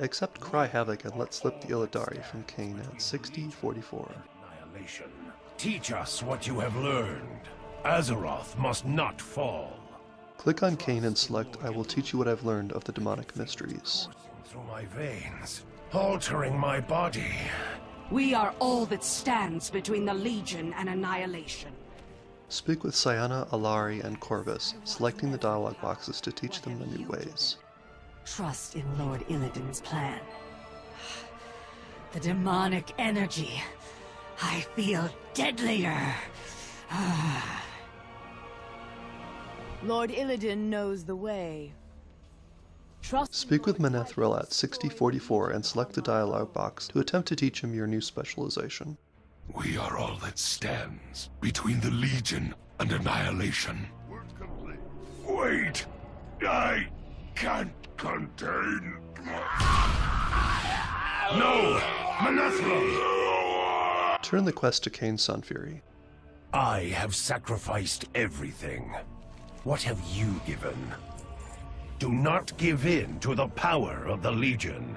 accept Cry Havoc and let slip the Illidari from Kayn at 6044. Annihilation. Teach us what you have learned. Azeroth must not fall. Click on Kayn and select I will teach you what I've learned of the demonic mysteries. Through my veins, altering my body. We are all that stands between the Legion and annihilation. Speak with Cyana, Allari, and Korvas, selecting the dialogue boxes to teach them the new ways. Trust in Lord Illidan's plan. The demonic energy. I feel deadlier. Lord Illidan knows the way. Trust Speak with Mannethrel at 6044 and select the dialogue box to attempt to teach him your new specialization. We are all that stands between the Legion and Annihilation. Wait! I can't contain. No! Manethra! Turn the quest to Kayn Sunfury. I have sacrificed everything. What have you given? Do not give in to the power of the Legion.